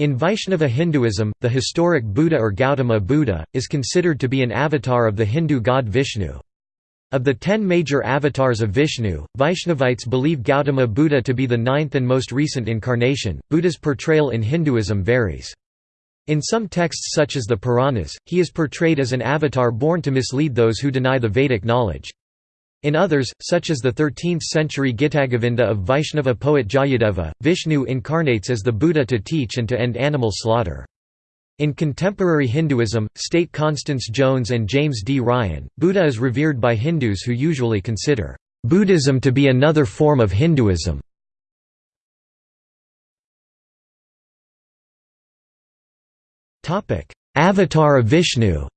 In Vaishnava Hinduism, the historic Buddha or Gautama Buddha, is considered to be an avatar of the Hindu god Vishnu. Of the ten major avatars of Vishnu, Vaishnavites believe Gautama Buddha to be the ninth and most recent incarnation. Buddha's portrayal in Hinduism varies. In some texts such as the Puranas, he is portrayed as an avatar born to mislead those who deny the Vedic knowledge. In others, such as the 13th-century Gitagovinda of Vaishnava poet Jayadeva, Vishnu incarnates as the Buddha to teach and to end animal slaughter. In contemporary Hinduism, state Constance Jones and James D. Ryan, Buddha is revered by Hindus who usually consider Buddhism to be another form of Hinduism. Avatar of Vishnu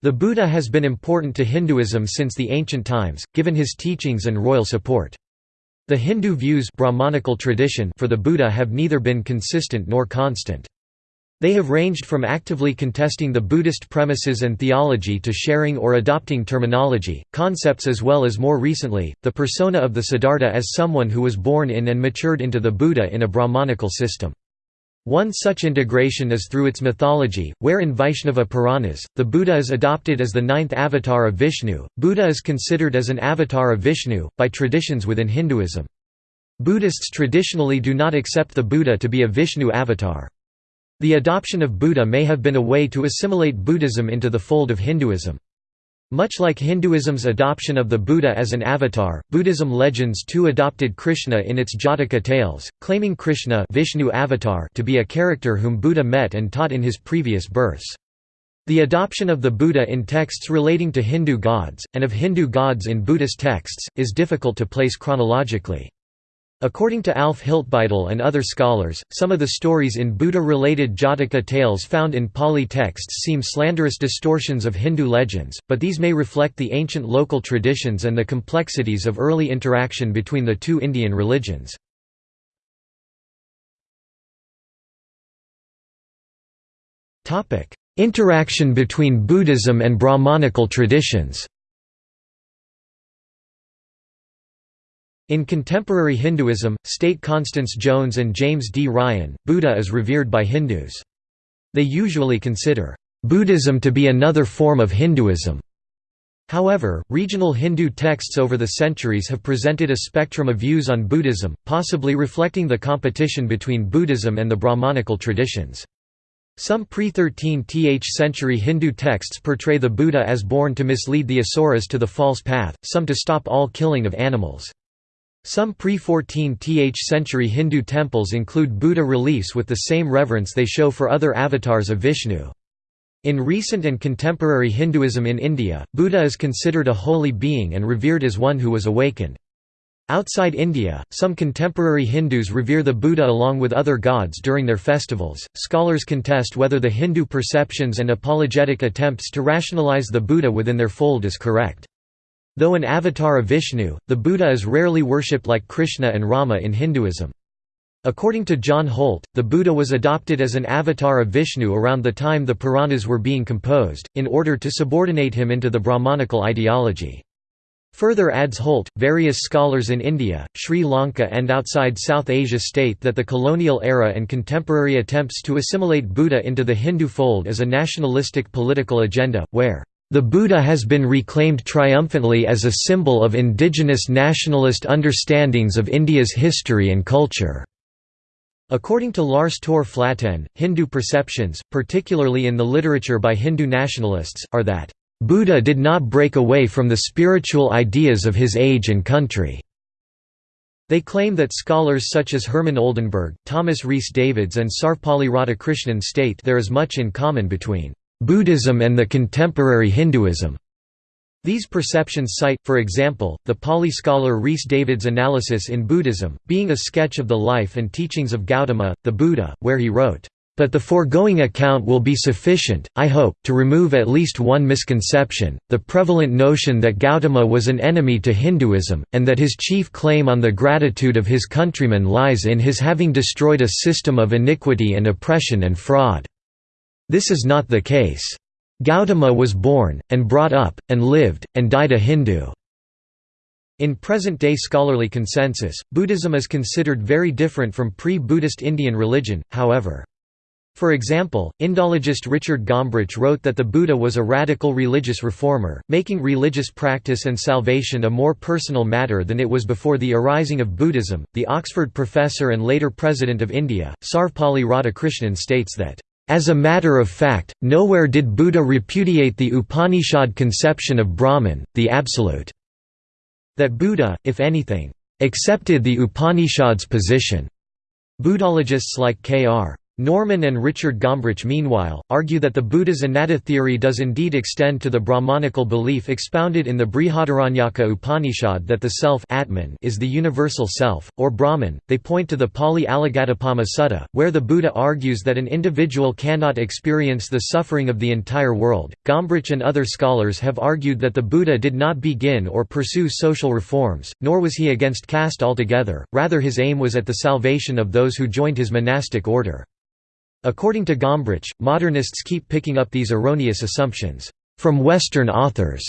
The Buddha has been important to Hinduism since the ancient times, given his teachings and royal support. The Hindu views Brahmanical tradition for the Buddha have neither been consistent nor constant. They have ranged from actively contesting the Buddhist premises and theology to sharing or adopting terminology, concepts as well as more recently, the persona of the Siddhartha as someone who was born in and matured into the Buddha in a Brahmanical system. One such integration is through its mythology, where in Vaishnava Puranas, the Buddha is adopted as the ninth avatar of Vishnu. Buddha is considered as an avatar of Vishnu, by traditions within Hinduism. Buddhists traditionally do not accept the Buddha to be a Vishnu avatar. The adoption of Buddha may have been a way to assimilate Buddhism into the fold of Hinduism. Much like Hinduism's adoption of the Buddha as an avatar, Buddhism legends too adopted Krishna in its Jataka tales, claiming Krishna Vishnu avatar to be a character whom Buddha met and taught in his previous births. The adoption of the Buddha in texts relating to Hindu gods, and of Hindu gods in Buddhist texts, is difficult to place chronologically. According to Alf Hiltbeitel and other scholars, some of the stories in Buddha-related Jataka tales found in Pali texts seem slanderous distortions of Hindu legends, but these may reflect the ancient local traditions and the complexities of early interaction between the two Indian religions. Interaction between Buddhism and Brahmanical traditions In contemporary Hinduism, state Constance Jones and James D. Ryan, Buddha is revered by Hindus. They usually consider Buddhism to be another form of Hinduism. However, regional Hindu texts over the centuries have presented a spectrum of views on Buddhism, possibly reflecting the competition between Buddhism and the Brahmanical traditions. Some pre-13th century Hindu texts portray the Buddha as born to mislead the asuras to the false path, some to stop all killing of animals. Some pre-14th century Hindu temples include Buddha reliefs with the same reverence they show for other avatars of Vishnu. In recent and contemporary Hinduism in India, Buddha is considered a holy being and revered as one who was awakened. Outside India, some contemporary Hindus revere the Buddha along with other gods during their festivals. Scholars contest whether the Hindu perceptions and apologetic attempts to rationalize the Buddha within their fold is correct. Though an avatar of Vishnu, the Buddha is rarely worshipped like Krishna and Rama in Hinduism. According to John Holt, the Buddha was adopted as an avatar of Vishnu around the time the Puranas were being composed, in order to subordinate him into the Brahmanical ideology. Further adds Holt, various scholars in India, Sri Lanka and outside South Asia state that the colonial era and contemporary attempts to assimilate Buddha into the Hindu fold is a nationalistic political agenda, where the Buddha has been reclaimed triumphantly as a symbol of indigenous nationalist understandings of India's history and culture. According to Lars Tor Flaten, Hindu perceptions, particularly in the literature by Hindu nationalists, are that, "...Buddha did not break away from the spiritual ideas of his age and country." They claim that scholars such as Hermann Oldenberg, Thomas Rhys Davids and Sarvepalli Radhakrishnan state there is much in common between Buddhism and the contemporary Hinduism. These perceptions cite, for example, the Pali scholar Rhys Davids' analysis in Buddhism, being a sketch of the life and teachings of Gautama, the Buddha, where he wrote, "...but the foregoing account will be sufficient, I hope, to remove at least one misconception, the prevalent notion that Gautama was an enemy to Hinduism, and that his chief claim on the gratitude of his countrymen lies in his having destroyed a system of iniquity and oppression and fraud." This is not the case. Gautama was born, and brought up, and lived, and died a Hindu. In present-day scholarly consensus, Buddhism is considered very different from pre-Buddhist Indian religion, however. For example, Indologist Richard Gombrich wrote that the Buddha was a radical religious reformer, making religious practice and salvation a more personal matter than it was before the arising of Buddhism. The Oxford professor and later President of India, Sarvepalli Radhakrishnan states that, as a matter of fact, nowhere did Buddha repudiate the Upanishad conception of Brahman, the Absolute. That Buddha, if anything, accepted the Upanishad's position. Buddhologists like K.R. Norman and Richard Gombrich meanwhile, argue that the Buddha's anatta theory does indeed extend to the Brahmanical belief expounded in the Brihadaranyaka Upanishad that the self Atman is the universal self, or Brahman. They point to the Pali Alagaddupama Sutta, where the Buddha argues that an individual cannot experience the suffering of the entire world. Gombrich and other scholars have argued that the Buddha did not begin or pursue social reforms, nor was he against caste altogether, rather his aim was at the salvation of those who joined his monastic order. According to Gombrich, modernists keep picking up these erroneous assumptions from Western authors.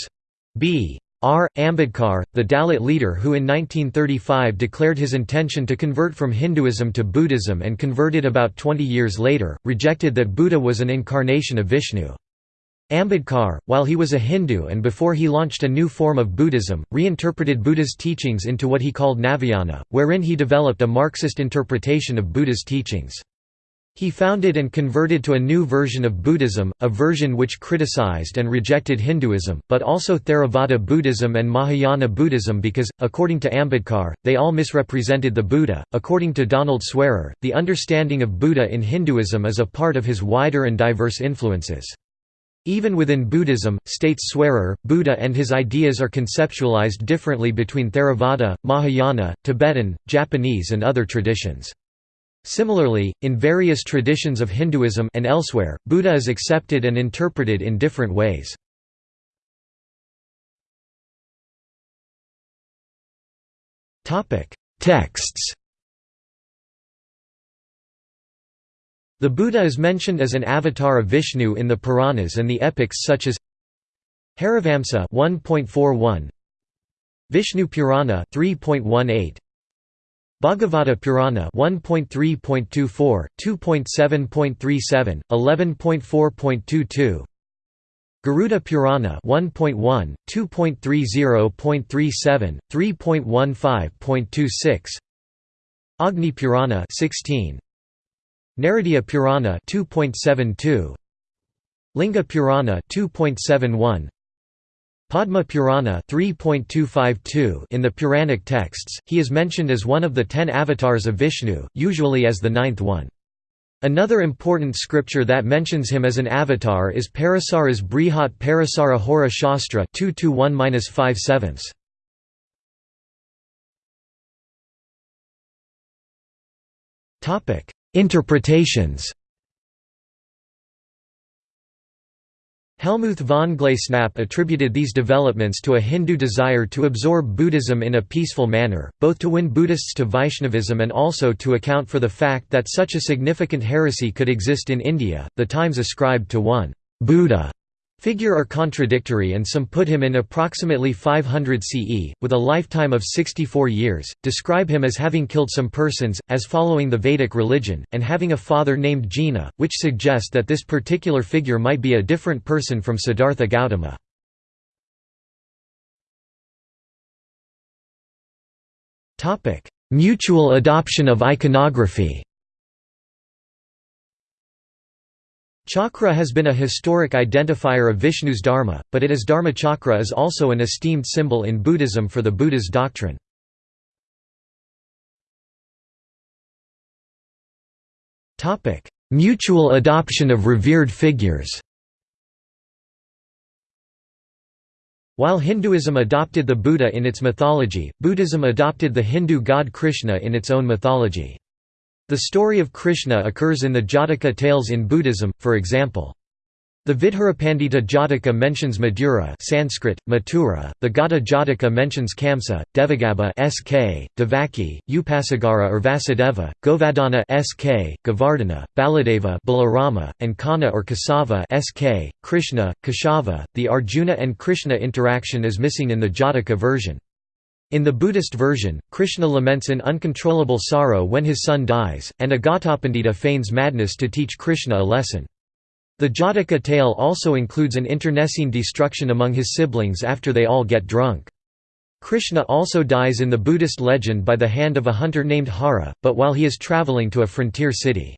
B. R. Ambedkar, the Dalit leader who in 1935 declared his intention to convert from Hinduism to Buddhism and converted about 20 years later, rejected that Buddha was an incarnation of Vishnu. Ambedkar, while he was a Hindu and before he launched a new form of Buddhism, reinterpreted Buddha's teachings into what he called Navayana, wherein he developed a Marxist interpretation of Buddha's teachings. He founded and converted to a new version of Buddhism, a version which criticized and rejected Hinduism, but also Theravada Buddhism and Mahayana Buddhism because, according to Ambedkar, they all misrepresented the Buddha. According to Donald Swearer, the understanding of Buddha in Hinduism is a part of his wider and diverse influences. Even within Buddhism, states Swearer, Buddha and his ideas are conceptualized differently between Theravada, Mahayana, Tibetan, Japanese and other traditions. Similarly, in various traditions of Hinduism and elsewhere, Buddha is accepted and interpreted in different ways. Texts The Buddha is mentioned as an avatar of Vishnu in the Puranas and the epics such as Harivamsa 1.41 Vishnu Purana 3.18 Bhagavata Purana 1.3.24, 2.7.37, 11.4.22 Garuda Purana 1.1, 2.30.37, 3.15.26 Agni Purana 16 Naradiya Purana 2.72 Linga Purana 2.71 Padma Purana 3.252 in the Puranic texts, he is mentioned as one of the ten avatars of Vishnu, usually as the ninth one. Another important scripture that mentions him as an avatar is Parasara's Brihat Parasara Hora Shastra 221-5 Interpretations Helmuth von Glasenapp attributed these developments to a Hindu desire to absorb Buddhism in a peaceful manner, both to win Buddhists to Vaishnavism and also to account for the fact that such a significant heresy could exist in India. The Times ascribed to one Buddha figure are contradictory and some put him in approximately 500 CE, with a lifetime of 64 years, describe him as having killed some persons, as following the Vedic religion, and having a father named Jina, which suggest that this particular figure might be a different person from Siddhartha Gautama. Mutual adoption of iconography Chakra has been a historic identifier of Vishnu's dharma, but it as dharma chakra is also an esteemed symbol in Buddhism for the Buddha's doctrine. Mutual adoption of revered figures While Hinduism adopted the Buddha in its mythology, Buddhism adopted the Hindu god Krishna in its own mythology. The story of Krishna occurs in the Jataka tales in Buddhism, for example. The Vidhurapandita Jataka mentions Madura Sanskrit, Mathura, the Ghata Jataka mentions Kamsa, Devagabbha SK, Devaki, Upasagara or Vasudeva, Govardhana SK, Govardhana, Baladeva Balarama, and Kana or Kasava SK, Krishna, Keshava. The Arjuna and Krishna interaction is missing in the Jataka version. In the Buddhist version, Krishna laments in uncontrollable sorrow when his son dies, and Agatapandita feigns madness to teach Krishna a lesson. The Jataka tale also includes an internecine destruction among his siblings after they all get drunk. Krishna also dies in the Buddhist legend by the hand of a hunter named Hara, but while he is traveling to a frontier city.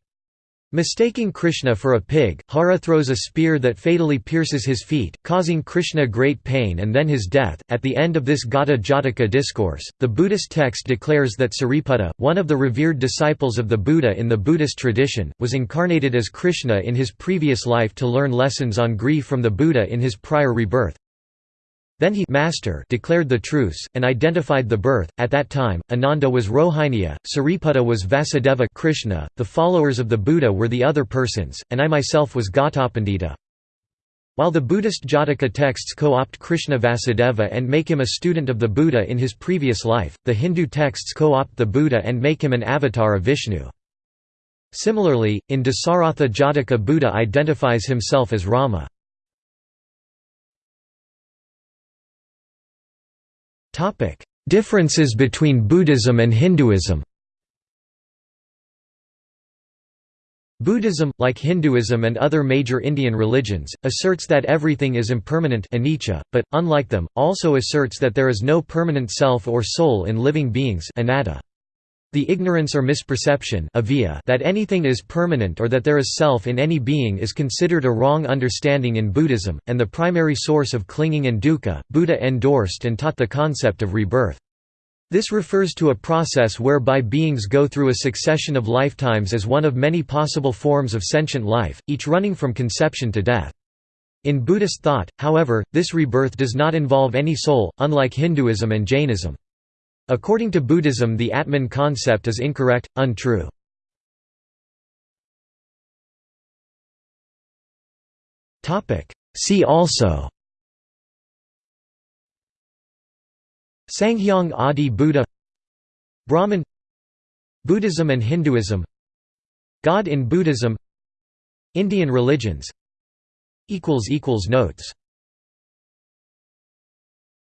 Mistaking Krishna for a pig, Hara throws a spear that fatally pierces his feet, causing Krishna great pain and then his death. At the end of this Ghata Jataka discourse, the Buddhist text declares that Sariputta, one of the revered disciples of the Buddha in the Buddhist tradition, was incarnated as Krishna in his previous life to learn lessons on grief from the Buddha in his prior rebirth. Then he master declared the truce, and identified the birth. At that time, Ananda was Rohiniya, Sariputta was Vasudeva Krishna, the followers of the Buddha were the other persons, and I myself was Ghatapandita. While the Buddhist Jataka texts co-opt Krishna Vasudeva and make him a student of the Buddha in his previous life, the Hindu texts co-opt the Buddha and make him an avatar of Vishnu. Similarly, in Dasaratha Jataka Buddha identifies himself as Rama. Topic: Differences between Buddhism and Hinduism. Buddhism, like Hinduism and other major Indian religions, asserts that everything is impermanent anicca, but, unlike them, also asserts that there is no permanent self or soul in living beings anatta. The ignorance or misperception that anything is permanent or that there is self in any being is considered a wrong understanding in Buddhism, and the primary source of clinging and dukkha. Buddha endorsed and taught the concept of rebirth. This refers to a process whereby beings go through a succession of lifetimes as one of many possible forms of sentient life, each running from conception to death. In Buddhist thought, however, this rebirth does not involve any soul, unlike Hinduism and Jainism. According to Buddhism the Atman concept is incorrect, untrue. See also. Sanghyang Adi Buddha. Brahman. Buddhism and Hinduism. God in Buddhism. Indian religions. Notes